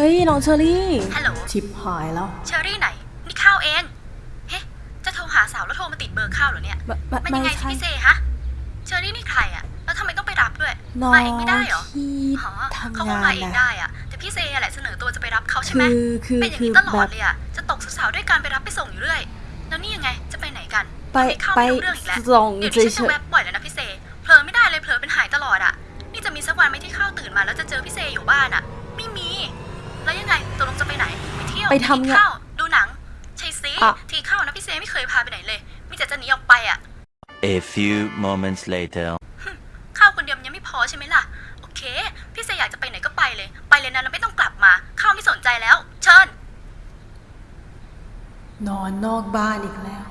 เฮ้ยน้องเชอรี่ ฮัลโหล ชิบหายแล้ว เชอรี่ไหน นี่ข้าวเอง เฮ้ จะโทรหาสาวแล้วโทรมาติดเบอร์ข้าวเหรอเนี่ยไม่ไม่มันไม่ยังไงสิใช่พี่เซฮะ เชอรี่นี่ใครอะแล้วทำไมต้องไปรับด้วยน้องมาเองไม่ได้เหรอที่หอทำเขางาก็มานเองนะได้อะแต่พี่เซอะแหละเสนอตัวจะไปรับเขาใช่ไหมคือคือเป็นอย่างคือนี้ตลแบอดบเลยอะจะตกสาวๆด้วยการไปรับไปส่งอยู่เรื่อย แล้วนี่ยังไง จะไปไหนกัน ไปทำเข้าไปไม่รู้เรื่องอีกแล้วส่งเดี๋ยวเฉนี้ฉันยจะแวบบ่อยแล้วนะพี่เซ เผลอไม่ได้เลยเผลอเป็นหายตลอดอะนี่จะมีสักวันไหมที่ข้าวตื่นมาแล้วจะเจอพี่เซอยู่บ้านอะไม่มี แล้วยังไงตกลงจะไปไหน ไปเที่ยวไปทำกินงานข้าวดูหนังใช่สิอะทีข้าวนะพี่เซไม่เคยพาไปไหนเลยมีแต่จะหนีออกไปอะ A few moments later. ข้าวคนเดียวมันยังไม่พอใช่ไหมล่ะ โอเค พี่เซอยากจะไปไหนก็ไปเลย ไปเลยนะแล้วไม่ต้องกลับมา ข้าวไม่สนใจแล้ว เชิญ นอนนอกบ้านอีกแล้ว